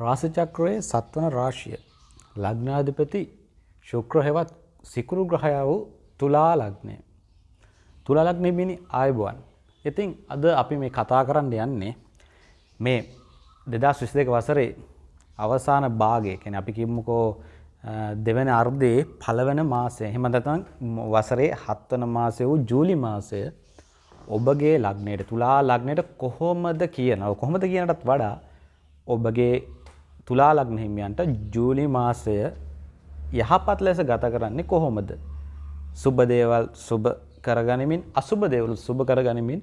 රාසචක්‍රයේ සත්වන රාශිය ලග්නාධිපති ශුක්‍ර හෙවත් සිකුරු ග්‍රහය වූ තුලා ලග්නය. තුලා ලග්නය බිනි ආයුබුවන්. ඉතින් අද අපි මේ කතා කරන්න යන්නේ මේ දෙදස් විසි දෙක වසරේ අවසාන භාගය කැන අපි කිම්මකෝ දෙවන අර්ධයේ පළවන මාසය හෙමදතන් වසරේ හත්වන මාසය වූ ජූලි මාසය ඔබගේ ලග්නයට තුලා ලග්නයට කොහොමද කියනව කොහොමද කියනටත් වඩා ඔබගේ තුලා ලග්න හිමියන්ට ජූලි මාසය යහපත් ලෙස ගත කරන්නේ කොහොමද. සුබදේවල් සුබ කරගනිමින් අසුබ දේවලු සුබ කරගනිමින්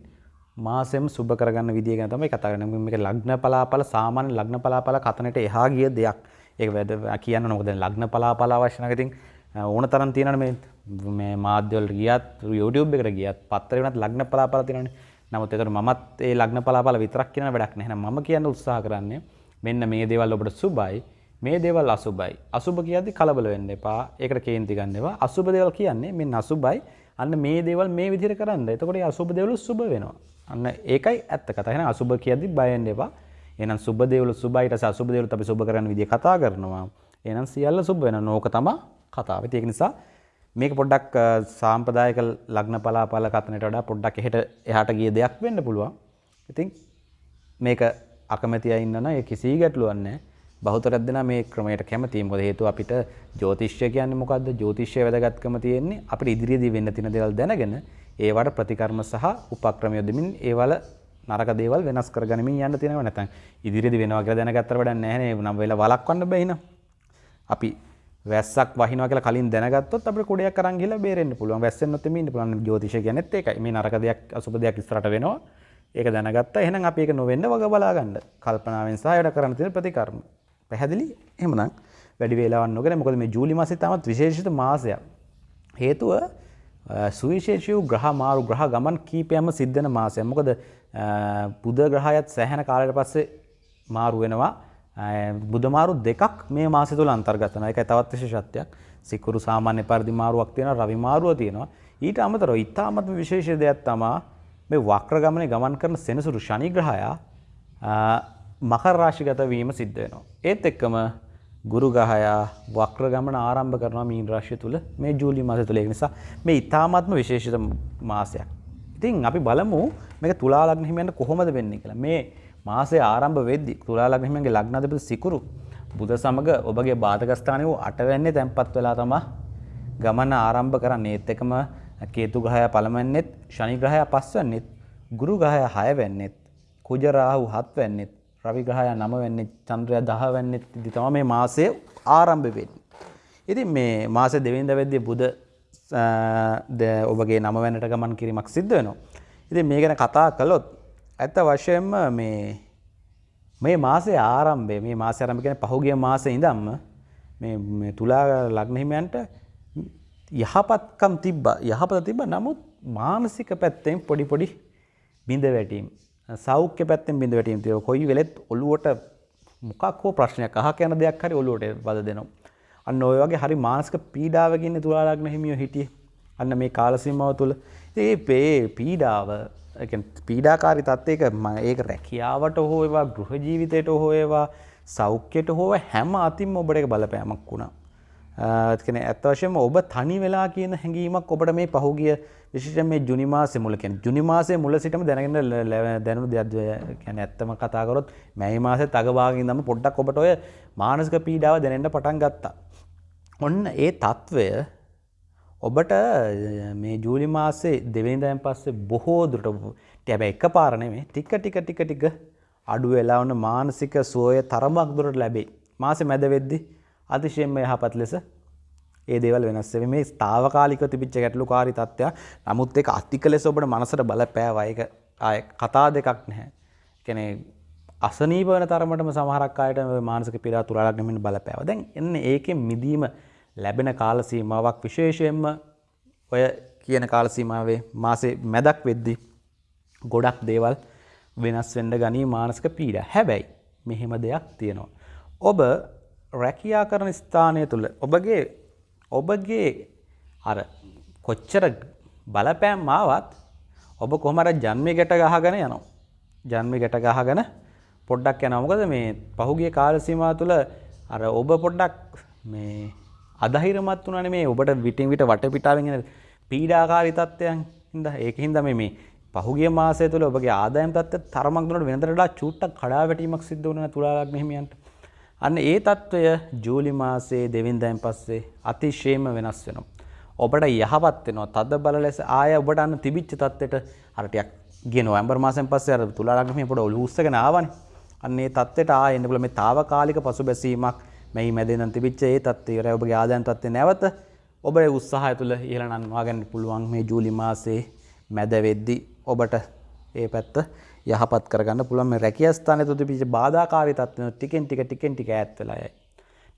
මාසෙම සුබ කරගන්න විදිය ගැන තමයි කතා කරන්නේ. මේක ලග්න පලාපල සාමාන්‍ය ලග්න පලාපල කතනට එහා ගිය දෙයක්. ඒක වැද කියන්න මොකද ලග්න පලාපල අවශ්‍ය නැහැ. ඉතින් ඕන තරම් තියෙනවනේ මේ මේ මාධ්‍යවල ගියත් YouTube එකට ගියත් පත්තරේ වුණත් ලග්න පලාපල තියෙනවනේ. නමුත් ඒකට මමත් ඒ ලග්න පලාපල විතරක් කියන වැඩක් නැහැ. මම කියන්න උත්සාහ කරන්නේ මෙන්න මේ දේවල් ඔබට සුබයි මේ දේවල් අසුබයි. අසුබ කියද්දි කලබල වෙන්න එපා. ඒකට කේන්ති ගන්න එපා. අසුබ දේවල් කියන්නේ මෙන්න අසුබයි. අන්න මේ දේවල් මේ විදිහට කරන්න. එතකොට ඒ අසුබ දේවල් සුබ වෙනවා. අන්න ඒකයි ඇත්ත කතාව. එහෙනම් අසුබ කියද්දි බය වෙන්න එපා. එහෙනම් සුබ දේවල් සුබයි ඊට පස්සේ අසුබ දේවල් අපි සුබ කරන්න විදිහ කතා කරනවා. එහෙනම් සියල්ල සුබ වෙනවා. නෝක තමයි කතාව. ඒක නිසා මේක පොඩ්ඩක් සාම්ප්‍රදායික ලග්න පලාපල කතනට වඩා පොඩ්ඩක් එහෙට එහාට ගිය දෙයක් වෙන්න පුළුවන්. ඉතින් මේක අකමැති අය ඉන්නවා නම් ඒ කිසි ගැටලුවක් නැහැ. බහුතරයක් දෙනා මේ ක්‍රමයට කැමතියි. මොකද හේතුව අපිට ජ්‍යොතිෂ්‍ය කියන්නේ මොකද්ද? ජ්‍යොතිෂ්‍ය වැදගත්කම තියෙන්නේ අපිට ඉදිරියේදී වෙන්න තියෙන දේවල් දැනගෙන ඒවට ප්‍රතිකර්ම සහ උපක්‍රම යොදමින් ඒවල නරක දේවල් වෙනස් කරගනිමින් යන්න තියෙනවා නැත්නම් ඉදිරියේදී වෙනවා කියලා දැනගත්තට වැඩක් නැහැ නේ. නම් වෙලා වළක්වන්න බෑ නේද? අපි වැස්සක් වහිනවා කියලා කලින් දැනගත්තොත් අපිට කුඩයක් අරන් ගිහලා බේරෙන්න පුළුවන්. වැස්සෙන්නොත් එමේ ඉන්න පුළුවන්. ජ්‍යොතිෂය කියන්නේත් ඒකයි. මේ නරක දෙයක් අසුබ දෙයක් ඉස්සරහට වෙනවා. ඒක දැනගත්තා. එහෙනම් අපි ඒක නොවෙන්න වග බලා ගන්න. කල්පනාවෙන් සහ ඒකට කරන්න තියෙන ප්‍රතිකර්ම. පැහැදිලි එහෙමනම් වැඩි වේලාවක් නොගෙන මොකද මේ ජූලි මාසෙ තාමත් විශේෂිත මාසයක්. හේතුව සුවිශේෂී වූ ග්‍රහ මාරු ග්‍රහ ගමන් කීපයක්ම සිද්ධ වෙන මාසයක්. මොකද බුධ ග්‍රහයත් සෑහෙන කාලයකට පස්සේ මාරු වෙනවා. බුධ මාරු දෙකක් මේ මාසය තුල අන්තර්ගත වෙනවා. ඒකයි තවත් විශේෂත්වයක්. සිකුරු සාමාන්‍ය පරිදි මාරුවක් තියෙනවා, රවි මාරුව තියෙනවා. ඊට අමතරව ඊටාමත්ම විශේෂ දෙයක් තමයි මේ වක්‍ර ගමනේ ගමන් කරන සෙනසුරු ශනි ග්‍රහයා මකර රාශිගත වීම සිද්ධ වෙනවා. ඒත් එක්කම ගුරු ග්‍රහයා වක්‍ර ගමන ආරම්භ කරනවා මීන රාශිය තුල මේ ජූලි මාසය තුල. ඒ නිසා මේ ඊ타ත්ම විශේෂිත මාසයක්. ඉතින් අපි බලමු මේක තුලා ලග්න හිමියන්ට කොහොමද වෙන්නේ කියලා. මේ මාසය ආරම්භ වෙද්දී තුලා ලග්න හිමියන්ගේ ලග්නාධිපති සිකුරු බුධ සමග ඔබගේ බාධක ස්ථානයේ වූ අටවැන්නේ තැන්පත් වෙලා තමයි ගමන ආරම්භ කරන්නේ. ඒත් එකම කේතු ග්‍රහය පළවෙන්නෙත් ශනි ග්‍රහය පස්වැන්නෙත් ගුරු ග්‍රහය හයවැන්නෙත් කුජ රාහු හත්වැන්නෙත් රවි ග්‍රහය නම වෙන්නේ චන්ද්‍රයා 10 වෙන්නේ ඉදි තමයි මේ මාසය ආරම්භ වෙන්නේ. ඉතින් මේ මාසේ දෙවෙනිදා වෙද්දී බුද ඔබගේ නම වෙනට ගමන් කිරීමක් සිද්ධ වෙනවා. ඉතින් මේ ගැන කතා කළොත් ඇත්ත වශයෙන්ම මේ මේ මාසේ ආරම්භය මේ මාසේ ආරම්භ කියන්නේ පහුගිය මාසේ ඉඳන්ම මේ තුලා ලග්න හිමියන්ට යහපත්කම් තිබ්බා. යහපත තිබ්බා. නමුත් මානසික පැත්තෙන් පොඩි පොඩි බිඳ වැටීම් සෞඛ්‍ය පැත්තෙන් බිඳ වැටීම් තියෙනවා. කොයි වෙලෙත් ඔළුවට මොකක් හෝ ප්‍රශ්නයක් අහක යන දෙයක් හරි ඔළුවට වද දෙනවා. අන්න ඔය වගේ හරි මානසික පීඩාවක ඉන්නේ තුලා ලග්න හිමියෝ හිටියේ. අන්න මේ කාල සීමාව තුල. ඉතින් මේ පීඩාව පීඩාකාරී තත්ත්වයක ඒක රැකියාවට හෝ ඒවා ගෘහ ජීවිතයට හෝ ඒවා සෞඛ්‍යයට හෝ හැම අතින්ම ඔබට ඒක බලපෑමක් වුණා. ඒකනේ ඇත්ත වශයෙන්ම ඔබ තනි වෙලා කියන හැඟීමක් ඔබට මේ පහුගිය විශේෂයෙන් මේ ජුනි මාසේ මුල කියන්නේ ජුනි මාසේ මුල සිටම දැනගෙන දැනුණු දෙයක් කියන්නේ ඇත්තම කතා කරොත් මැයි මාසෙත් අගභාගයේ ඉඳන්ම පොඩ්ඩක් ඔබට ඔය මානසික පීඩාව දැනෙන්න පටන් ගත්තා. ඔන්න ඒ తත්වය ඔබට මේ ජූලි මාසේ දෙවෙනිදාන් පස්සේ බොහෝ දුරට හැබැයි එකපාර නෙමෙයි ටික ටික ටික ටික අඩු වෙලා වුණ මානසික සුවය තරමක් දුරට ලැබෙයි. මාසේ මැද වෙද්දී අතිශයෙන්ම යහපත් ලෙස ඒ දේවල් වෙනස් වෙන්නේ මේ తాවකාලික තිබිච්ච ගැටලුකාරී තත්ත්වයක්. නමුත් ඒක අතික ලෙස ඔබට මනසට බලපෑවා. ඒක ආය කතා දෙකක් නැහැ. කියන්නේ අසනීප වෙන තරමටම සමහරක් අයට මානසික පීඩා තුරාලක් නෙමෙන්න බලපෑවා. දැන් එන්නේ ඒකෙන් මිදීම ලැබෙන කාල සීමාවක් විශේෂයෙන්ම ඔය කියන කාල සීමාවේ මාසේ මැදක් වෙද්දී ගොඩක් දේවල් වෙනස් වෙන්න ගනී මානසික පීඩා. හැබැයි මෙහෙම දෙයක් තියෙනවා. ඔබ රැකියා කරන ස්ථානය තුළ ඔබගේ ඔබගේ අර කොච්චර බලපෑම් ආවත් ඔබ කොහමර ජන්මය ගැට ගහගෙන යනවා. ජන්මය ගැට ගහගෙන පොඩ්ඩක් යනවා. මොකද මේ පහුගිය කාල සීමාව තුළ අර ඔබ පොඩ්ඩක් මේ අධෛර්යමත් වුණානේ මේ ඔබට විටින් විට වටපිටාවෙන් එන පීඩාකාරී තත්ත්වයන් හින්දා ඒක හින්දා මේ මේ පහුගිය මාසය තුළ ඔබගේ ආදායම් තත්ත්වය තරමක් දුරට වෙනතට වඩා චූට්ටක් කඩා වැටීමක් සිද්ධ වුණා තුලා ලග්න හිමියන්ට. අන්න ඒ තත්ත්වය ජූලි මාසයේ දෙවෙනිදායින් පස්සේ අතිශයම වෙනස් වෙනවා. ඔබට යහපත් වෙනවා. තද බල ලෙස ආය ඔබට අන්න තිබිච්ච තත්ත්වයට අර ටිකක් ගිය නොවැම්බර් මාසෙන් පස්සේ අර තුලා ලග්න හිමිය පොඩ ඔලුව උස්සගෙන ආවනේ. අන්න ඒ තත්ත්වයට ආයෙ එන්න පුළුවන් මේ తాවකාලික පසුබැසීමක් මෙහි මැදෙන් තිබිච්ච ඒ තත්ත්වය ඉවරයි ඔබගේ ආදායම් තත්ත්වය නැවත ඔබේ උත්සාහය තුළ ඉහළ නංවා ගන්න පුළුවන් මේ ජූලි මාසයේ මැද වෙද්දී ඔබට ඒ පැත්ත යහපත් කරගන්න පුළුවන් මේ රැකියා ස්ථානයේ තුල තිබිච්ච බාධාකාරී තත්ත්වන ටිකෙන් ටික ටිකෙන් ටික ඈත් වෙලා යයි.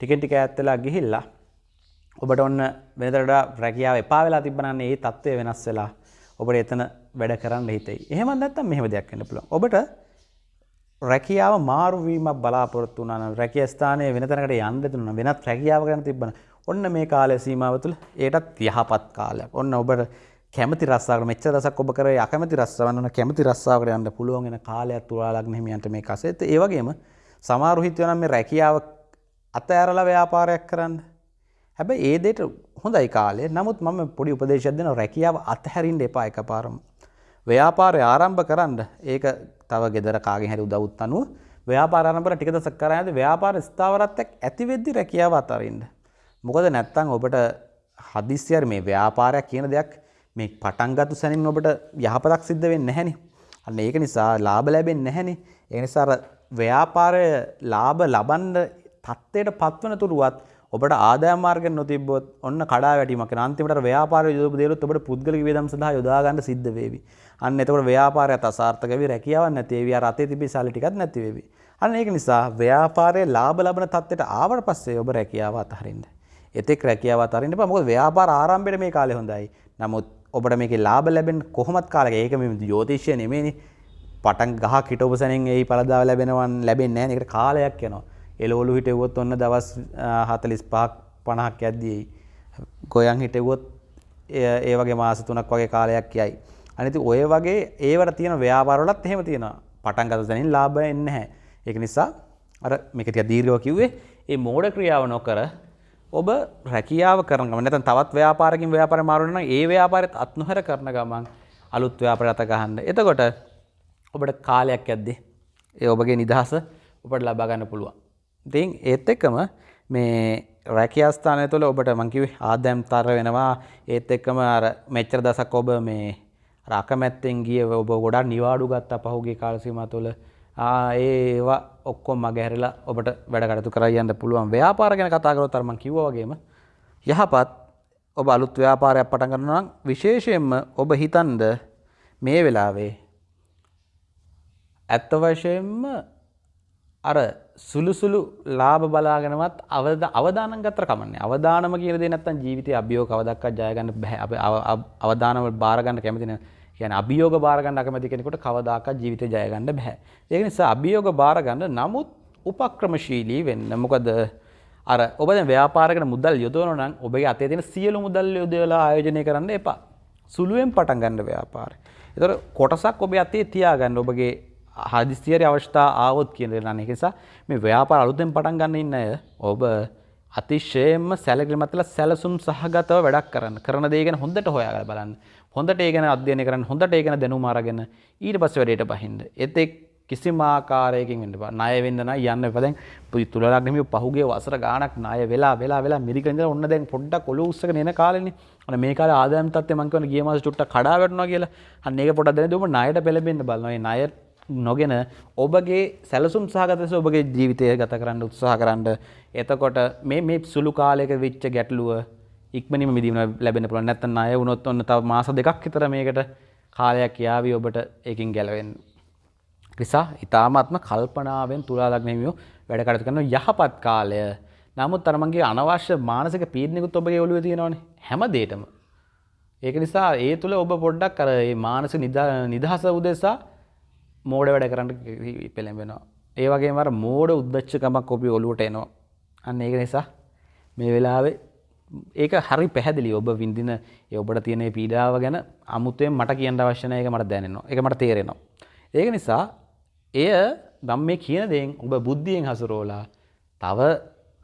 ටිකෙන් ටික ඈත් වෙලා ගිහිල්ලා ඔබට ඔන්න වෙනදට වඩා රැකියාව එපා වෙලා තිබ්බනම් ඒ තත්ත්වය වෙනස් වෙලා ඔබට එතන වැඩ කරන්න හිතෙයි. එහෙම නැත්නම් මෙහෙම දෙයක් වෙන්න පුළුවන්. ඔබට රැකියාව මාරුවීමක් බලාපොරොත්තු වුණා නම් රැකියා ස්ථානයේ වෙන තැනකට යන්න දුන්නා වෙනත් රැකියාව ගැන තිබ්බන ඔන්න මේ කාලය සීමාව තුළ ඒටත් යහපත් කාලයක්. ඔන්න ඔබට කැමති රස්සාවකට මෙච්චර දසක් ඔබ කරේ අකමැති රස්සාවන්න ඕන කැමති රස්සාවකට යන්න පුළුවන් වෙන කාලයක් තුලා ලග්න හිමියන්ට මේ කසෙත් ඒ වගේම සමහරු හිතුවා නම් මේ රැකියාව අතෑරලා ව්‍යාපාරයක් කරන්න. හැබැයි ඒ දෙයට හොඳයි කාලේ. නමුත් මම පොඩි උපදේශයක් දෙනවා රැකියාව අතහැරින්න එපා එකපාරම. ව්‍යාපාරය ආරම්භ කරන්න ඒක තව ගෙදර කාගෙන් හරි උදව්ත් අනුව ව්‍යාපාර ආරම්භ කරලා ටික දවසක් කරා යද්දී ව්‍යාපාර ස්ථාවරත්වයක් ඇති වෙද්දි රැකියාව අතරින්න. මොකද නැත්තම් ඔබට හදිස්සියර මේ ව්‍යාපාරයක් කියන දෙයක් මේ පටන් ගත්තු සැනින් ඔබට යහපතක් සිද්ධ වෙන්නේ නැහැනේ. අන්න ඒක නිසා ලාභ ලැබෙන්නේ නැහැනේ. ඒ නිසා අර ව්‍යාපාරය ලාභ ලබන්න තත්ත්වයට පත්වන තුරුවත් ඔබට ආදායම් මාර්ග නොතිබ්බොත් ඔන්න කඩා වැටීමක් වෙනවා. අන්තිමට ව්‍යාපාරය යොදපු දේලොත් ඔබට පුද්ගලික වියදම් සඳහා යොදා ගන්න සිද්ධ වේවි. අන්න එතකොට ව්‍යාපාරයත් අසාර්ථක වෙවි, රැකියාවක් නැති වෙවි, අර අතේ තිබි සල්ලි ටිකක් නැති වෙවි. අන්න ඒක නිසා ව්‍යාපාරයේ ලාභ ලබන තත්ත්වයට ආවට පස්සේ ඔබ රැකියාව අතහරින්න. එතෙක් රැකියාව අතහරින්න එපා. මොකද ව්‍යාපාර ආරම්භයේ මේ කාලේ හොඳයි. නමුත් ඔබට මේක ලාබ ලැබෙන් කොහොමත් කාලක ඒක මේ යෝතිශ්‍ය නෙමේනි පටන් ගහ කිටෝප සැනින් ඒ පලදාව ලැබෙනවන් ලැබෙන් නෑ. එකට කාලයක් යනවා. එලෝලු හිටවොත් ඔන්න දවස් හතලිස් පහක් පණහක් ඇද්දී ගොයන් හිටවොත් ඒ වගේ මාස තුනක් වගේ කාලයක් යයි. අනිති ඔය වගේ ඒවට තියෙන ව්‍යාපාරවලත් එහෙම තියෙන පටන් ගත දැනින් ලාබ එන්න හැ ඒක නිසා අර මේකතිය දීර්ගව කිව්වේ ඒ මෝඩ ක්‍රියාව නොකර ඔබ රැකියාව කරන ගමන් නැත්නම් තවත් ව්‍යාපාරකින් ව්‍යාපාරය මාරු වෙනවා නම් ඒ ව්යාපාරෙත් අත්නොහැර කරන ගමන් අලුත් ව්‍යාපාරයක් අත ගන්න. එතකොට ඔබට කාලයක් යද්දී ඒ ඔබගේ නිදහස ඔබට ලබා ගන්න පුළුවන්. ඉතින් ඒත් එක්කම මේ රැකියා ස්ථානය තුළ ඔබට මං කිව්වේ ආදායම් තර වෙනවා. ඒත් එක්කම අර මෙච්චර දසක් ඔබ මේ අකමැත්තෙන් ගිය ඔබ ගොඩක් නිවාඩු ගත්තා පහුගිය කාල සීමාව තුළ ඒවා ඔක්කොම මගහැරලා ඔබට වැඩ කටයුතු කරලා යන්න පුළුවන්. ව්‍යාපාර ගැන කතා කරොත් අර මම කිව්වා වගේම යහපත් ඔබ අලුත් ව්‍යාපාරයක් පටන් ගන්නවා නම් විශේෂයෙන්ම ඔබ හිතන්ද මේ වෙලාවේ ඇත්ත වශයෙන්ම අර සුළු සුළු ලාභ බලාගෙනවත් අවද අවදානම් ගත්තර කමන්නේ. අවදානම කියන දේ නැත්තම් ජීවිතයේ අභියෝග කවදක්වත් ජය ගන්න බෑ අපි අවදානම බාර ගන්න කැමති නැහැ කියන අභියෝග බාරගන්න අකමැති කෙනෙකුට කවදාකවත් ජීවිතේ ජය ගන්න බෑ. ඒක නිසා අභියෝග බාරගන්න නමුත් උපක්‍රමශීලී වෙන්න. මොකද අර ඔබ දැන් ව්‍යාපාරයකට මුදල් යොදවනවා නම් ඔබගේ අතේ තියෙන සියලු මුදල් යොදවලා ආයෝජනය කරන්න එපා. සුළුවෙන් පටන් ගන්න ව්‍යාපාරය. ඒතර කොටසක් ඔබේ අතේ තියාගන්න ඔබගේ හදිස්සියට අවශ්‍යතා ආවොත් කියන දේ නම් ඒක නිසා මේ ව්‍යාපාර අලුතෙන් පටන් ගන්න ඉන්න අය ඔබ අතිශයයෙන්ම සැලකිලිමත්ලා සැලසුම් සහගතව වැඩක් කරන්න. කරන දේ ගැන හොඳට හොයාගන්න බලන්න. හොඳට ඒ ගැන අධ්‍යයනය කරන්න හොඳට ඒ ගැන දැනුම අරගෙන ඊට පස්සේ වැඩේට බහින්න. එතෙක් කිසිම ආකාරයකින් වෙන්න බෑ. ණය වෙන්න නම් යන්න එපා. දැන් තුලලක් නෙමෙයි පහුගිය වසර ගාණක් ණය වෙලා වෙලා වෙලා මිරිකෙන් ඉඳලා ඔන්න දැන් පොඩ්ඩක් ඔලුව උස්සගෙන එන කාලෙනේ. අන්න මේ කාලේ ආදායම් තත්ත්වය මං කියවන ගිය මාසෙ චුට්ටක් කඩා වැටුණා කියලා. අන්න ඒක පොඩ්ඩක් දැනදී ඔබ ණයට පෙළඹෙන්න බලනවා. මේ ණය නොගෙන ඔබගේ සැලසුම් සහගත ලෙස ඔබගේ ජීවිතය ගත කරන්න උත්සාහ කරන්න. එතකොට මේ මේ සුළු කාලයක වෙච්ච ගැටලුව ඉක්මනින්ම මිදීම ලැබෙන්න පුළුවන්. නැත්නම් ණය වුණොත් ඔන්න තව මාස දෙකක් විතර මේකට කාලයක් යාවි ඔබට ඒකින් ගැලවෙන්න. නිසා ඊ타මාත්ම කල්පනාවෙන් තුලා ලග්න හිමියෝ වැඩ කටයුතු කරන යහපත් කාලය. නමුත් අර මගේ අනවශ්‍ය මානසික පීඩනයකුත් ඔබගේ ඔළුවේ තියෙනවනේ හැම දෙයකම. ඒක නිසා ඒ තුල ඔබ පොඩ්ඩක් අර මේ මානසික නිදහස උදෙසා මෝඩ වැඩ කරන්න පෙළඹෙනවා. ඒ වගේම අර මෝඩ උද්දච්චකමක් ඔබේ ඔළුවට එනවා. අන්න ඒක නිසා මේ වෙලාවේ ඒක හරි පැහැදිලි ඔබ විඳින ඔබට තියෙන පීඩාව ගැන අමුතුවෙන් මට කියන්න අවශ්‍යන එක මට දැනෙනවා. එක මට තේරෙනවා. ඒක නිසා එය දම් මේ කියන දෙෙන් ඔබ බුද්ධියෙන් හසුරෝලා තව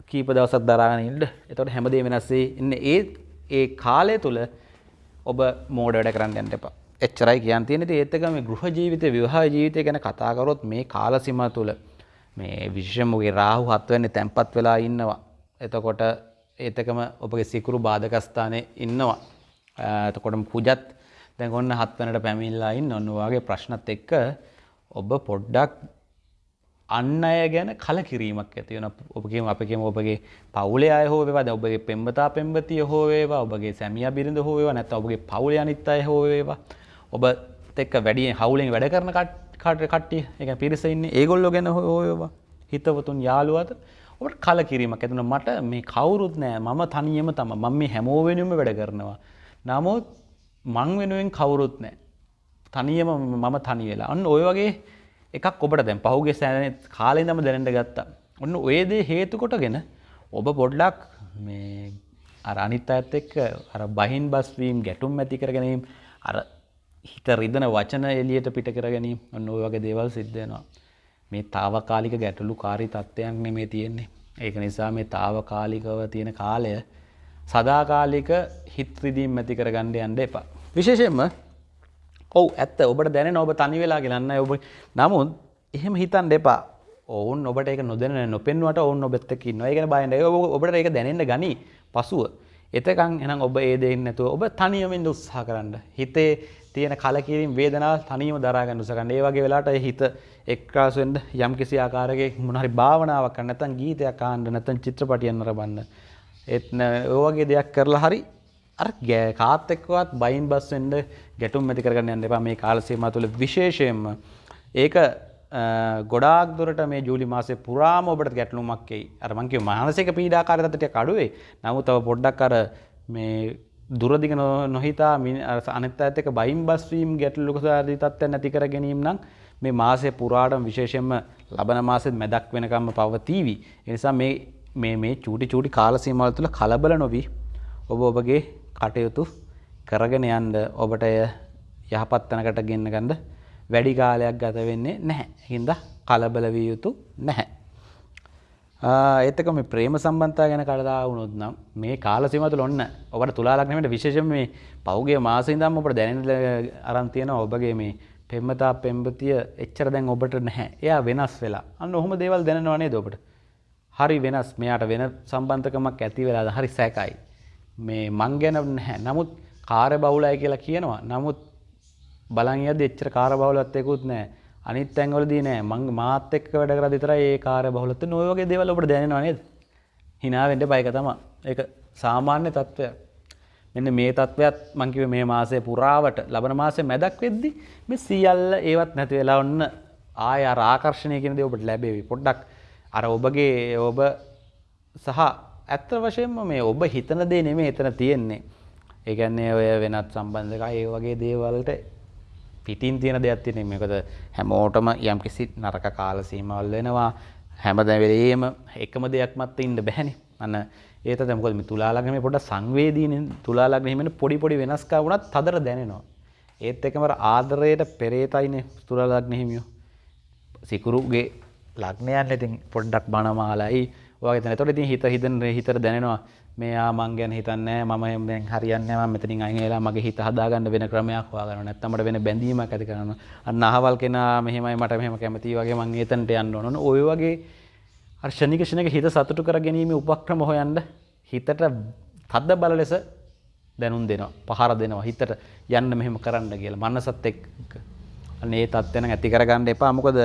කීප දවසත් දරාගෙන ඉන්න. එතොට හැමදේ වෙනස්සේ ඉන්න. ඒ ඒ කාලය තුළ ඔබ මෝඩ වැඩ කරන්න යන්න එපා. එච්චරයි කියන් තියෙන ඒත්තක මේ ගෘහ ජීවිත විවාහ ජීවිතය ගැන කතාකරොත් මේ කාලසිම තුළ මේ විශ්ෂමගේ රාහු හත්වන්නේ තැන්පත් වෙලා ඉන්නවා. එතකොට ඒතකම ඔබගේ සිකුරු බාධකස්ථානය ඉන්නවා. එතකොටම කුජත් දැන් ඔන්න හත්වනට පැමිල්ලා ඉන්න ඔන්නවාගේ ප්‍රශ්නත් එක්ක ඔබ පොඩ්ඩක් අන්න අය ගැන කල කිරීමක් ඇති වන ඔබගේම අපකම ඔබගේ පවුලේ අය හෝ වේවා ඔබගේ පෙම්බතා පෙම්බතිය හෝ වේවා ඔබගේ සැමිය බිරිඳ හෝ වේවා නැත්නම් ඔබගේ පවුලේ අනිත් අය හෝ වේවා. ඔබ එක්ක වැඩි හවුලෙන් වැඩ කරන කට්ටිය එක පිරිස ඉන්නේ ඒගොල්ලෝ ගැන හෝ වේවා. හිතවතුන් යාළුවාට ඔබට කල කිරීමක් ඇතුන මට මේ කවුරුත් නෑ මම තනියම තම මම මේ හැමෝ වෙනුම වැඩ කරනවා. නමුත් මං වෙනුවෙන් කවුරුත් නෑ. තනියම මම තනි වෙලා අන්න ඔය වගේ එකක් ඔබට දැන් පහුගේ සෑන කාලේ දම දැනට ගත්තා. ඔන්න ඔයදේ හේතු කොටගෙන ඔබ පොඩ්ඩක් මේ අර අනිත් අඇත් එක්ක අර බහින් බස්වීම් ගැටුම් ඇති කර ගැනීම් අර හිත රිදන වචන එලියට පිට කර ගැනීම ඔන්න ඔය වගේ දේවල් සිද්ධයනවා. මේ තාවකාලික ගැටලු කාරි තත්ත්වයක් නෙමේ තියෙන්නේ. ඒක නිසා මේ තාවකාලිකව තියෙන කාලය සදාකාලික හිත්‍රදීම් ඇති කර ගණ්ඩ යන්ඩ එපා. විශේෂෙන්ම ඔවු ඇත්ත ඔබට දැන ඔබ තනි වෙලා කියලන්න ඔබ නමුත් එහෙම හිතන් දෙපා ඔවුන් ඔබට එක නොදැන නොපෙන්වට ඔවුන් ඔබෙත්තකි නොයගෙන බයින්ඩ ඔබට එක දැනෙන්ට ගනි පසුව. එතකං එනම් ඔබ ඒ දෙන්න නැතුව ඔබ තනියමෙන් උත්සාහ කරන්න. හිතේ තියෙන කලකිරීම වේදනාව තනියම දරාගන්න උසගන්න ඒ වගේ වෙලාට හිත එක්කාසුවෙන්ද යම් කිසි ආකාරයක මොනහරි භාවනාවක් නැත්නම් ගීතයක් අහන්න නැත්නම් චිත්‍රපටියක් නරඹන්න ඒත් ඔයවගේ දෙයක් කරලා හරි අර කාත් එක්කවත් බයින් බස් වෙන්න ගැටුම් ඇති කරගන්න යන්න එපා මේ කාල සීමාව තුළ විශේෂයෙන්ම ඒක ගොඩාක් දුරට මේ ජූලි මාසේ පුරාම ඔබට ගැටලුමක් එයි. අර මං කිව්ව මානසික පීඩාකාරී තත්ත්වයක් අඩුවේ. නමුත් තව පොඩ්ඩක් අර මේ දුරදිග නොහිතා අනත් ඇතක බයිම් බස්වීම් ගැටලුකසාදී තත්ත්ව නැති කර ගැනීම නම් මේ මාසය පුරාටම විශේෂයෙන්ම ලබන මාසෙත් මැදක් වෙනකම්ම පවතීවි. එනිසා මේ මේ චූටි චූටි කාලසීමවල තුළ කලබල නොවී ඔබ ඔබගේ කටයුතු කරගෙන යන්ඩ ඔබට එය යහපත්තනකට ගෙන්න්න ගන්ඩ වැඩි කාලයක් ගත වෙන්නේ නැහැ. හින්ද කලබල විය යුතු නැහැ. ඒතක මේ ප්‍රේම සම්බන්තා ගැන කළදා වුණොත් නම් මේ කාලසිමතුල ඔන්න ඔබට තුලාලක්නමට විශේෂම මේ පෞගේ මාසිදම් ඔබට දැනල අරන්තියන ඔබගේ මේ පෙම්මතා පෙම්පතිය එච්චර දැන් ඔබට නැහැ. එයා වෙනස් වෙලා. අන්න ඔහොම දේවල් දැනවනේ දොබට හරි වෙනස්. මෙයාට වෙන සම්බන්ධකමක් ඇති වෙලාද හරි සැකයි. මේ මං ගැන නැහැ. නමුත් කාර බවුලයි කියලා කියනවා. නමුත් බලන් යද එච්චර කාර බවලත්තයකුත් නෑ අනිත් තැන්වලදී නෑ. මං මාත් එක්ක වැඩ කර විතර ඒ කාර බහුලත නොයවගේ දෙවල ඔබට දැනෙනවා නේද? හිනාවෙන්ට බයික තම ඒක සාමාන්‍ය තත්ත්වයක් මෙන්න මේ තත්ත්වයක් මංකිව මේ මාසය පුරාවට ලබන මාසය මැදක් වෙද්දි මේ සියල්ල ඒවත් නැති වෙලා ඔන්න ආය ආකර්ශණය කෙනද ඔබට ලැබේවි. පොඩ්ඩක් අර ඔබගේ ඔබ සහ ඇත්ත වශයෙන්ම මේ ඔබ හිතන දේ නෙමේ එතන තියෙන්නේ. ඒගැන්නේ ඔය වෙනත් සම්බන්ධක ඒ වගේ දේවල්ට පිටින් තියෙන දෙයක් තියෙන මේකද හැමෝටම යම් කිසි නරක කාල සීමවල් වෙනවා. හැමදැවෙලේම එකම දෙයක් මත්ත ඉන්න බැහැනි. අන්න ඒත දැමකොද මේ තුලාලගම පොඩ සංවේදීන. තුලාලගනීමට පොඩි පොඩි වෙනස්කා වුණත් තදර දැනෙනවා. ඒත් එකමර ආදරයට පෙරේතයින තුරලග්නහිමියෝ සිකුරුගේ ලක්නයන් ඉතින් පොඩ්ඩක් බණමාලයි. වගේ තැනතොට ඉතින් හිත හිතන හිතර දැනෙනවා මේයා මං ගැන හිතන්නේ මම දැන් හරියන්නේ මම මෙතනින් අයින් වෙලා මගේ හිත හදාගන්න වෙන ක්‍රමයක් හොයාගන්න නැත්නම් මට වෙන බැඳීමක් ඇති කරනවා. අන්න අහවල් කෙනා මෙහෙමයි මට මෙහෙම කැමතියි වගේ මං එතනට යන්න ඕන. ඔය වගේ අර ෂණික ෂණික හිත සතුටු කර ගැනීම උපක්‍රම හොයන්න හිතට තද්ද බල ලෙස දැනුම් දෙනවා පහර දෙනවා. හිතට යන්න මෙහෙම කරන්න කියලා මනසත් එක්ක. අන්න ඒ තත්ත්වෙන ඇති කරගන්න එපා. මොකද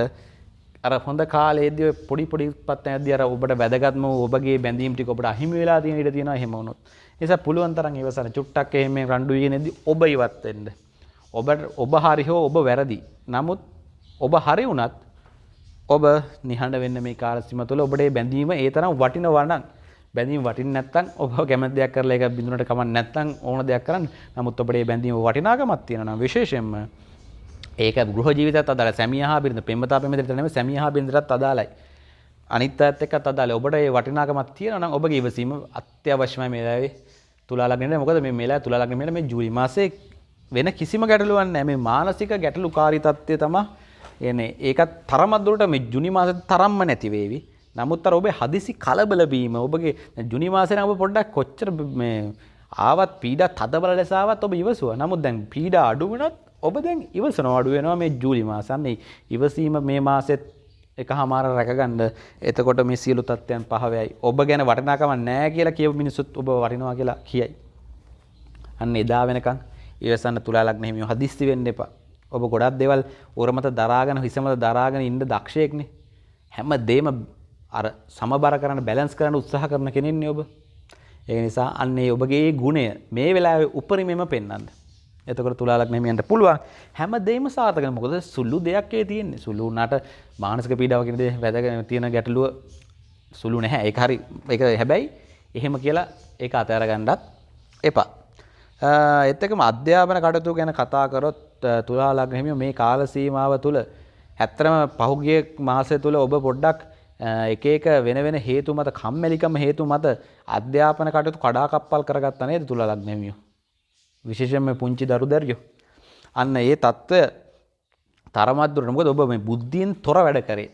අර හොඳ කාලේදී පොඩි පොඩි පත් ඇද්දී අර ඔබට වැදගත්ම ඔබගේ බැඳීම් ටික ඔබට අහිමි වෙලා තියෙන ඉඩ තියෙනවා එහෙම වුණොත්. ඒ නිසා පුළුවන් තරම් ඉවසන චුට්ටක් එහෙම රණ්ඩු වීනේදී ඔබ ඉවත් වෙන්න. ඔබට ඔබ හරි හෝ ඔබ වැරදි. නමුත් ඔබ හරි වුණත් ඔබ නිහඬ වෙන්න මේ කාල සීම තුළ ඔබට බැඳීම ඒ තරම් වටිනවා නම් බැඳීම වටින්නේ නැත්නම් ඔබ කැමති දෙයක් කරලා ඒක බිඳුනට කමක් නැත්නම් ඕන දෙයක් කරන්න. නමුත් ඔබට බැඳීම වටිනාකමක් තියෙනවා නම් විශේෂයෙන්ම ඒක ගෘහ ජීවිතත් අදාළ සැමියහා බිරිඳ පෙම්වතා පෙම්වතට නෙමෙයි සැමියහා බිරිඳටත් අදාළයි. අනිත් අයත් එක්කත් අදාළයි. ඔබට ඒ වටිනාකමක් තියෙනවා නම් ඔබගේ ඉවසීම අත්‍යවශ්‍යමයි මේ වෙලාවේ තුලා ලග්නෙට. මොකද මේ මෙලා තුලා ලග්නෙ මේ ජූලි මාසේ වෙන කිසිම ගැටලුවක් නැහැ. මේ මානසික ගැටලුකාරී තත්ත්වය තමයි එන ඒකත් තරමත්දුරට මේ ජුනි මාස තරම්ම නැතිවේවි නමුත් අර ඔබේ හදිසි කලබලබීම ඔබගේ ජුනි මාසෙන ඔබ පොඩ්ඩක් කොච්චර මේ ආවත් පීඩ තදබල ලෙසාවත් ඔබ ඉවසුව නමුත් දැන් පීඩ අඩුවනත් ඔබ දැන් ඉවසන අඩු වෙනවා මේ ජූලි මාසන්නේ ඉවසීම මේ මාසෙත් එක හමාර රැකගන්න. එතකොට මේ සියලු තත්ත්වයන් පහවයි. ඔබ ගැන වටනාකම නෑ කියලා කියව මිනිසුත් ඔබ වරිනවා කියලා කියයි. අන්න එදා වෙනකං ඒවසන්න තුලාලක් නෙහිමිය හදිස්ති වෙන්න එපා. ඔබ ගොඩක් දෙවල් ඔරමත දරාගෙන හිසමත දරාගෙන ඉන්න දක්ෂයෙක්නේ. හැම දේම අර සමබර කරන්න බැලන්ස් කරන්න උත්සාහ කරන කෙනෙන්නේ ඔබ. ඒ නිසා අන්නේ ඔබගේ ගුණය මේ වෙලාවේ උපරිමෙම පෙන්වන්න. එතකොට තුලාලක් නෙමියන්ට පුළුවන් හැම දෙම සාතක මොකද සුල්ලු දෙයක්ේ තියෙන්නේ සුළු නට මානසික පීඩාවකිනද වැදගෙන තියෙන ගැටලුව සුළු නැහැ ඒ හරි එක හැබැයි එහෙම කියලා ඒ අතෑරගණ්ඩත් එපා. එත්තකම අධ්‍යාපන කටතු ගැන කතාකරොත් තුලාලක් හිමිය මේ කාල සීමාව තුළ හැත්තරම පහුගිය මාසය තුළ ඔබ පොඩ්ඩක් එක එක වෙන වෙන හේතු මත කම්මැලිකම හේතු මත අධ්‍යාපන කටයුතු කඩාකප්පල් කරගත්ත නේද තුලලක් නෙමියෝ. විශේෂයෙන්ම පුංචි දරු දැරියෝ. අන්න ඒ తত্ত্বය තරමක් දුරට මොකද ඔබ මේ බුද්ධියෙන් තොර වැඩ කරේ.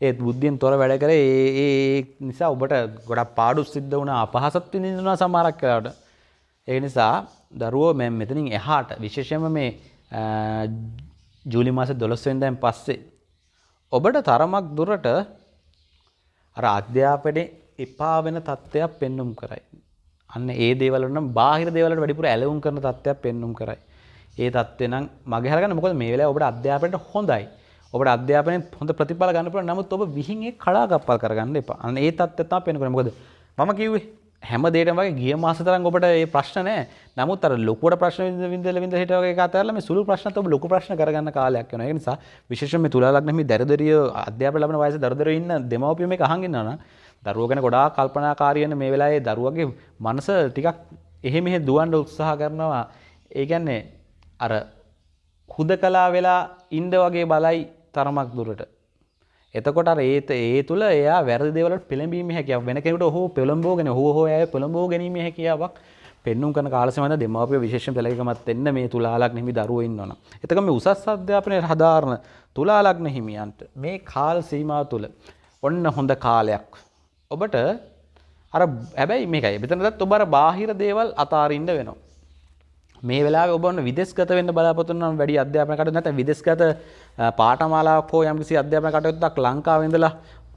ඒත් බුද්ධියෙන් තොර වැඩ කරේ ඒ ඒ නිසා ඔබට ගොඩක් පාඩු සිද්ධ වුණා අපහසත් විඳිනවා සමහරක් වෙලාවට. ඒ නිසා දරුවෝ මම මෙතනින් එහාට විශේෂයෙන්ම මේ ජූලි මාසේ 12 වෙනිදාන් පස්සේ ඔබට තරමක් දුරට අර අධ්‍යාපනයේ එපා වෙන තත්ත්වයක් පෙන්눔 කරයි. අන්න ඒ දේවල් නම් බාහිර දේවල්ට වැඩිපුර ඇලවුම් කරන තත්ත්වයක් පෙන්눔 කරයි. ඒ තත්ත්වේ නම් මගේ හරගන්න මොකද මේ වෙලාවේ ඔබට අධ්‍යාපනයට හොඳයි. ඔබට අධ්‍යාපනයේ හොඳ ප්‍රතිඵල ගන්න පුළුවන්. නමුත් ඔබ විහිං ඒ කඩාකප්පල් කරගන්න එපා. අන්න ඒ තත්ත්වය තමයි පෙන්වන්නේ. මොකද මම කිව්වේ හැම දේටම වගේ ගිය මාස තරම් ඔබට ඒ ප්‍රශ්න නැහැ. නමුත් අර ලොකුවට ප්‍රශ්න විඳ විඳ හිට වගේ කතා කරලා මේ සුළු ප්‍රශ්නත් ඔබ ලොකු ප්‍රශ්න කරගන්න කාලයක් වෙනවා. ඒ නිසා විශේෂයෙන් මේ තුලා ලග්න මේ දරදරිය අධ්‍යාපන ලබන වයසේ දරදරිය ඉන්න දෙමව්පියෝ මේක අහන් ඉන්නවා නම් දරුවෝ ගැන ගොඩාක් කල්පනාකාරී වෙන මේ වෙලාවේ දරුවගේ මනස ටිකක් එහෙ මෙහෙ දුවන්න උත්සාහ කරනවා. ඒ කියන්නේ අර හුදකලා වෙලා ඉන්න වගේ බලයි තරමක් දුරට. එතකොට අර ඒත ඒ තුළ එයා වැරදි දේවලට පෙළඹීම හැකියාව වෙන කෙනෙකුට ඔහු පෙළඹෝගෙන හෝ හෝ අය පෙළඹෝ ගැනීම හැකියාවක් පෙන්නුම් කරන කාලසමද දෙමාපිය විශේෂ පෙළගමත් එන්න මේ තුලාලක් හිමි දරුව ඉන්නවන. එතක මේ උසස් අධ්‍යාපනය හදාරණ තුලාලක්න හිමියන්ට මේ කාල් සීමාව තුළ ඔන්න හොඳ කාලයක්. ඔබට අර ඇබැයි මේකයි බිතනදත් ඔබර බාහිර දේවල් අතාරින්ට වෙනවා. මේ වෙලා ඔබන්න විදෙස්ගත වෙන්න බලාපොතුන්නම් වැඩි අධ්‍යාපනකට නැත විදෙස්ගත පාටමාලාවක් හෝ යම්කිසි අධ්‍යාපන කටයුත්තක් ලංකාවෙඳලා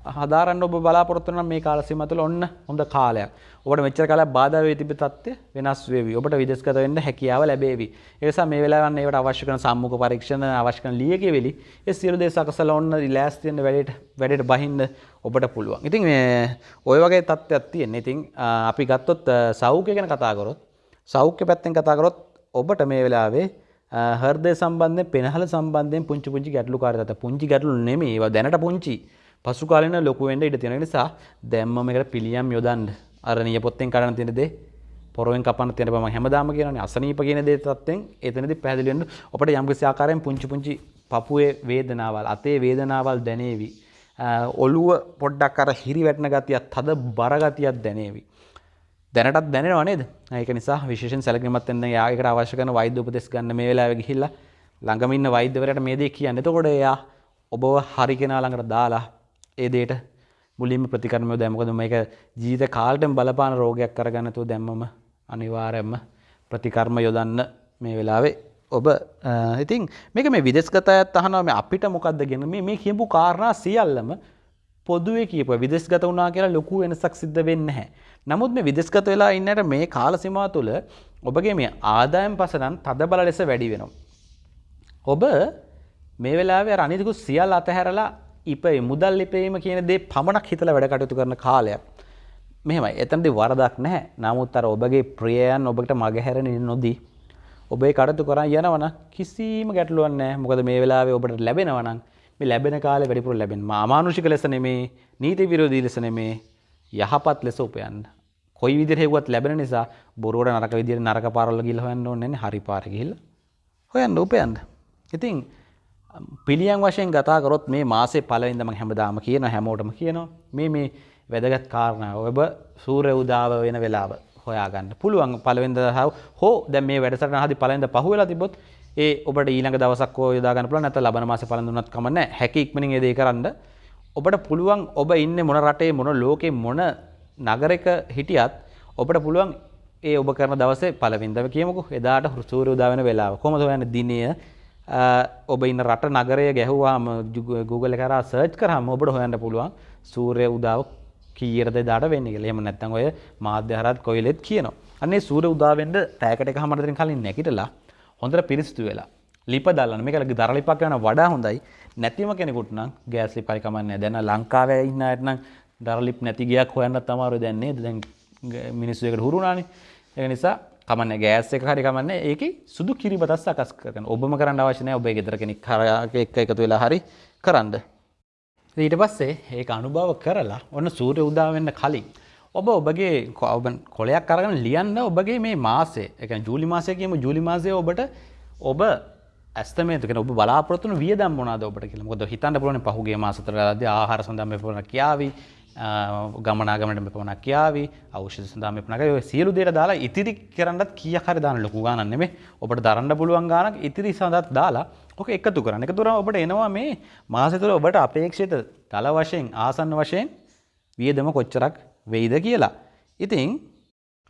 හදාරන්න ඔබ බලාපොරොත්තුන මේ කාලසීම තුළ ඔන්න හොඳ කාලයක්. ඔබට මෙච්චර කාලයක් බාධා වෙ තිබෙ තත්ත්වය වෙනස් වෙවි. ඔබට විදෙස්ගත වෙන්න හැකියාව ලැබේවි. ඒ නිසා මේ වෙලාවන් ඒවට අවශ්‍ය කරන සම්මුඛ පරීක්ෂණ අවශ්‍ය කරන ලියකියවිලි ඒ සියලු දේ සකසලා ඔන්න ලෑස්ති වෙන්න වැඩේට වැඩේට බහින්න ඔබට පුළුවන්. ඉතින් මේ ওই වගේ තත්ත්වයක් තියෙනවා. ඉතින් අපි ගත්තොත් සෞඛ්‍ය ගැන කතා කරොත් සෞඛ්‍ය පැත්තෙන් කතා කරොත් ඔබට මේ වෙලාවේ හර්දය සම්බන්ධයෙන් පෙනහල සම්බන්ධයෙන් පුංචි පුංචි ගැටලු කාරත පුංචි ගැටලු නෙමේ ඒවා දැනට පුංචි පසු කාලෙන ලොකු වෙන්න ඉඩ තියෙන නිසා දැම්මම එකට පිළියම් යොදන්න. අර නියපොත්තෙන් කඩන තියෙන දේ පොරෙන් කපන්න තියෙන බම හැමදාම කියන්නේ අසනීප කියන දේ තත්ත්වෙන් එතනදී පැහැදිලි වෙන්න ඔබට යම්කිසි ආකාරයෙන් පුංචි පුංචි පපුවේ වේදනාවල් අතේ වේදනාවල් දැනේවි. ඔළුව පොඩ්ඩක් අර හිරි වැටෙන ගතියක් තද බර ගතියක් දැනේවි. දැනටත් දැනෙනවා නේද? ඒක නිසා විශේෂයෙන් සැලකිලිමත් වෙන්න යායකට අවශ්‍ය කරන වෛද්‍ය උපදෙස් ගන්න මේ වෙලාවේ ගිහිල්ලා. ළඟම ඉන්න වෛද්‍යවරයාට මේ දේ කියන්න. එතකොට එයා ඔබව හරි කෙනා ළඟට දාලා ඒ දෙයට මුලින්ම ප්‍රතිකර්ම යොදයි. මොකද මේක ජීවිත කාලෙටම බලපාන රෝගයක් කරගන්න තු දැම්මම අනිවාර්යයෙන්ම ප්‍රතිකර්ම යොදන්න මේ වෙලාවේ ඔබ ඉතින් මේක මේ විදෙස්ගත අයත් අහනවා මේ අපිට මොකද්ද කියන මේ මේ කියපු කාරණා සියල්ලම පොදුවේ කියප විදෙස්ගත වුණා කියලා ලොකු වෙනසක් සිද්ධ වෙන්නේ නැහැ. නමුත් මේ විදෙස්ගත වෙලා ඉන්නට මේ කාල සීමාව තුළ ඔබගේ මේ ආදායම් පසනම් තදබල ලෙස වැඩි වෙනවා. ඔබ මේ වෙලාවේ අනිතිකුත් සියල්ල අතහැරලා ඉපේ මුදල් ලිපීම කියන දේ පමණක් හිතලා වැඩ කටයුතු කරන කාලයක්. මෙහෙමයි. එතනදී වරදක් නැහැ. නමුත් අර ඔබගේ ප්‍රියයන් ඔබට මගහැරෙන නොදී ඔබේ කටයුතු කරන් යනවනම් කිසිම ගැටලුවක් නැහැ. මොකද මේ වෙලාවේ ඔබට ලැබෙනවා නම් මේ ලැබෙන කාලේ වැඩිපුර ලැබෙන. මානුෂික ලෙස නෙමේ, නීති විරෝධී ලෙස නෙමේ, යහපත් ලෙස උපයන්න. කොයි විදිහට හෙව්වත් ලැබෙන නිසා බොරුවට නරක විදිහට නරක පාරවල ගිහලා හොයන්න ඕනේ නැහැ හරි පාර ගිහිල්ලා හොයන්න උපයන්න. ඉතින් පිළියම් වශයෙන් කතා කරොත් මේ මාසේ පළවෙනිද මම හැමදාම කියනවා හැමෝටම කියනවා මේ මේ වැදගත් කාරණා ඔබ සූර්ය උදාව වෙන වෙලාව හොයාගන්න පුළුවන් පළවෙනිද හෝ දැන් මේ වැඩසටහන හදි පළවෙනිද පහුවෙලා තිබ්බොත් ඒ ඔබට ඊළඟ දවසක් හෝ යොදා ගන්න පුළුවන් නැත්නම් ලබන මාසේ පලන් දුන්නත් කමක් නැහැ. හැකි ඉක්මනින් ඒ දේ කරන්න. ඔබට පුළුවන් ඔබ ඉන්නේ මොන රටේ මොන ලෝකේ මොන නගරයක හිටියත් ඔබට පුළුවන් ඒ ඔබ කරන දවසේ පළවෙනිදම කියමුකෝ එදාට සූර්ය උදා වෙන වෙලාව. කොහොමද හොයන්නේ දිනය ඔබ ඉන්න රට නගරය ගැහුවාම Google එක කරා සර්ච් කරාම ඔබට හොයන්න පුළුවන් සූර්ය උදාව කීයටද එදාට වෙන්නේ කියලා. එහෙම නැත්නම් ඔය මාධ්‍ය හරහත් කොයිලෙත් කියනවා. අන්නේ සූර්ය උදා වෙන්න පැයකට එකමාරකට කලින් නැගිටලා හොඳට පිරිසිදු වෙලා ලිප දාලා මේක දර ලිපක් යන වඩා හොඳයි. නැතිම කෙනෙකුට නම් ගෑස් ලිපයි කමන්නේ. දැන් ලංකාවේ ඉන්න අයට නම් දර ලිප් නැති ගයක් හොයන්නත් අමාරුයි දැන් නේද? දැන් මිනිස්සු එකට හුරු වුණානේ. ඒක නිසා කමන්නේ ගෑස් එක හරි කමන්නේ ඒකේ සුදු කිරිබතක් සකස් කරගන්න. ඔබම කරන්න අවශ්‍ය නැහැ. ඔබේ ගෙදර කෙනෙක් එක්ක එකතු වෙලා හරි කරන්න. ඊට පස්සේ ඒක අනුභව කරලා ඔන්න සූර්ය උදා වෙන්න කලින් ඔබ ඔබගේ ඔබ කොලයක් අරගෙන ලියන්න ඔබගේ මේ මාසේ එක ජූලි මාසය කියම ජූලි මාසය ඔබට ඔබ ඇස්තමේතුක ඔබ බලාපොරත්තුන වියදම් මොනාද ඔබට කියලා මොකද හිතන්න පුළුවන් පහුගිය මාස තුන ගාදී ආහාර සඳහා මෙපමණ කියාවි ගමනාගමනට මෙපමණක් කියාවි අවශ්‍ය සඳහා මෙපමණක් ඔය සියලු දේට දාලා ඉතිරි කරන්නත් කීයක් හරි දාන්න ලොකු ගාණක් නෙමෙයි ඔබට දරන්න පුළුවන් ගාණක් ඉතිරි සඳහාත් දාලා ඔක එකතු කරන්න. එකතු කරාම ඔබට එනවා මේ මාසෙ තුල ඔබට අපේක්ෂිත තල වශයෙන් ආසන්න වශයෙන් වියදම කොච්චරක් වෙයිද කියලා. ඉතින්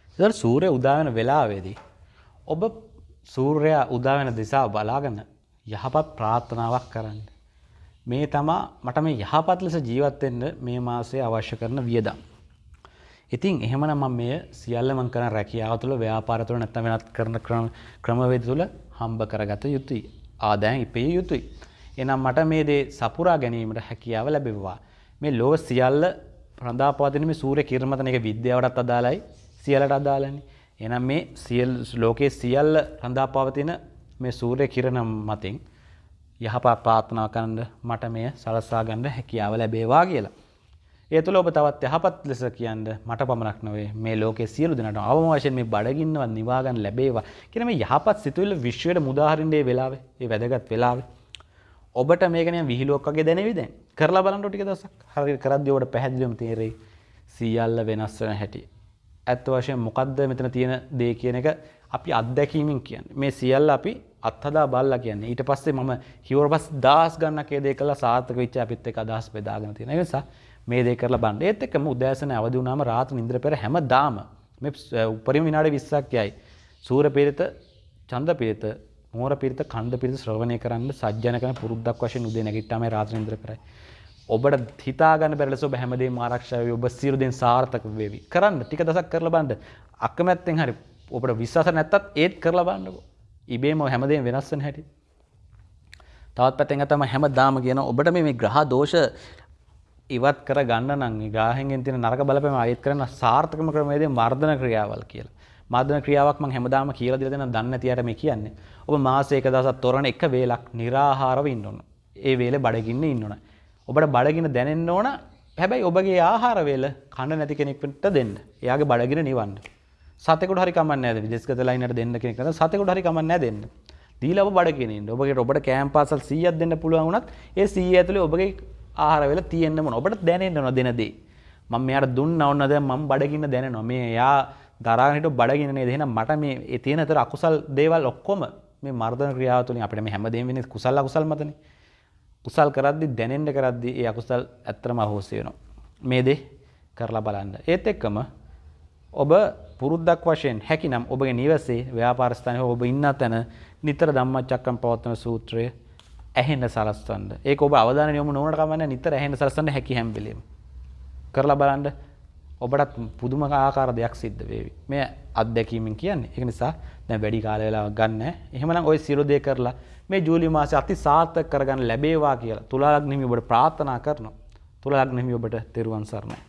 එතකොට සූර්ය උදා වෙන වෙලාවේදී ඔබ සූර්යයා උදා වෙන දිශාව බලාගෙන යහපත් ප්‍රාර්ථනාවක් කරන්න. මේ තමා මට මේ යහපත් ලෙස ජීවත් වෙන්න මේ මාසයේ අවශ්‍ය කරන වියදම්. ඉතින් එහෙමනම් මම මෙය සියල්ල මම කරන රැකියාව තුළ ව්‍යාපාර තුළ නැත්නම් වෙනත් කරන ක්‍රමවේද තුළ හම්බ කරගත යුතුයි. ආදායම් ඉපිය යුතුයි. එහෙනම් මට මේ දේ සපුරා ගැනීමට හැකියාව ලැබෙවවා. මේ ලෝක සියල්ල රඳා පවතින මේ සූර්ය කිරණ මත මේක විද්‍යාවටත් අදාළයි සියල්ලට අදාළනේ. එහෙනම් මේ සියල් ලෝකයේ සියල්ල රඳා පවතින මේ සූර්ය කිරණ මතින් යහපත් ප්‍රාර්ථනා කරන්න මට මෙය සලසා ගන්න හැකියාව ලැබේවා කියලා. ඒ තුළ ඔබ තවත් යහපත් ලෙස කියන්න මට පමණක් නොවේ. මේ ලෝකයේ සියලු දෙනාට අවම වශයෙන් මේ බඩගින්නවත් නිවා ගන්න ලැබේවා කියන මේ යහපත් සිතුවිල්ල විශ්වයට මුදාහරින්නේ වෙලාවේ ඒ වැදගත් වෙලාවේ. ඔබට මේක නිකන් විහිළුවක් වගේ දැනෙවි දැන්. කරලා බලන්න ටික දවසක්. හරියට කරද්දී ඔබට පැහැදිලිවම තේරෙයි. සියල්ල වෙනස් වෙන හැටි. ඇත්ත වශයෙන් මොකද්ද මෙතන තියෙන දේ කියන එක අපි අත්දැකීමෙන් කියන්නේ. මේ සියල්ල අපි අත්හදා බලලා කියන්නේ. ඊට පස්සේ මම හිවර පස් දහස් ගණනක් ඒ දේ කළා සාර්ථක වෙච්ච අපිත් එක්ක අදහස් බෙදාගෙන තියෙන නිසා මේ දේ කරලා බලන්න. ඒත් එක්කම උදෑසන අවදි වුණාම රාත්‍රී නිින්දර පෙර හැමදාම මේ උපරිම විනාඩි 20ක් යයි. සූර්ය පිරිත චන්ද්‍ර පිරිත මෝර පිරිත කන්ද පිරිත ශ්‍රවණය කරන්න සජ්ජන කරන පුරුද්දක් වශයෙන් උදේ නැගිට්ටාම රාත්‍රී නිින්දර පෙරයි. ඔබට හිතාගන්න බැරි ලෙස ඔබ හැමදේම ආරක්ෂා වෙවි. ඔබ සියලු දේ සාර්ථක වෙවි. කරන්න. ටික දවසක් කරලා බලන්න. අකමැත්තෙන් හරි ඔබට විශ්වාස නැත්තත් ඒත් කරලා බලන්නකෝ. ඉබේම හැමදේම වෙනස් වෙන හැටි තවත් පැත්තෙන් තමයි හැමදාම කියන ඔබට මේ ග්‍රහ දෝෂ ඉවත් කර ගන්න නම් ගාහෙන්ගෙන් තියෙන නරක බලපෑම අයිත් කරන සාර්ථකම ක්‍රමයේදී මර්ධන ක්‍රියාවල් කියලා. මර්ධන ක්‍රියාවක් මම හැමදාම කියලා දීලා දෙනවා දන්නේ නැති අයට මේ කියන්නේ. ඔබ මාසෙක එක දවසක් තොරණ එක වේලක් निराහාරව ඉන්න ඕන. ඒ වේලේ බඩගින්න ඉන්න ඕන. ඔබට බඩගින්න දැනෙන්න ඕන. හැබැයි ඔබගේ ආහාර වේල කන්න නැති කෙනෙකුට දෙන්න. එයාගේ බඩගින්න නිවන්න. සතෙකුට හරි කමන්නේ නැහැ. විදේශගත ලයිනට දෙන්න කෙනෙක් නැත්නම් සතෙකුට හරි කමන්නේ නැහැ දෙන්න. දීලා ඔබ බඩගින්න ඉන්න. ඔබගේ ඔබට කෑම පාසල් 100ක් දෙන්න පුළුවන් වුණත් ඒ 100 ඇතුලේ ඔබගේ ආහාර වෙලා තියෙන්න මොන ඔබට දැනෙන්න ඕන දෙන දේ. මම මෙයාට දුන්නා ඕන දැන් මම බඩගින්න දැනෙනවා. මේ එයා දරාගෙන හිටු බඩගින්න නේද? එහෙනම් මට මේ ඒ තියෙන අතර අකුසල් දේවල් ඔක්කොම මේ මර්ධන ක්‍රියාව තුළින් අපිට මේ හැමදේම වෙන්නේ කුසල අකුසල් මතනේ. කුසල් කරද්දි දැනෙන්න කරද්දි ඒ අකුසල් ඇත්තම අහෝසි වෙනවා. මේ දේ කරලා බලන්න. ඒත් එක්කම ඔබ පුරුද්දක් වශයෙන් හැකිනම් ඔබගේ නිවසේ ව්‍යාපාර ස්ථානයේ ඔබ ඉන්න තැන නිතර ධම්මචක්කම් පවත්වන සූත්‍රය ඇහෙන්න සලස්වන්න. ඒක ඔබ අවධානය යොමු නොවනට කමන්නේ නිතර ඇහෙන්න සලස්වන්න හැකි හැම වෙලෙම. කරලා බලන්න ඔබටත් පුදුම ආකාර දෙයක් සිද්ධ වේවි. මේ අත්දැකීමෙන් කියන්නේ. ඒක නිසා දැන් වැඩි කාල වේලාවක් ගන්න. එහෙමනම් ওই සියලු දේ කරලා මේ ජූලි මාසේ අති සාර්ථක කරගන්න ලැබේවා කියලා තුලා ලග්නෙමි ඔබට ප්‍රාර්ථනා කරනවා. තුලා ලග්නෙමි ඔබට තෙරුවන් සරණයි.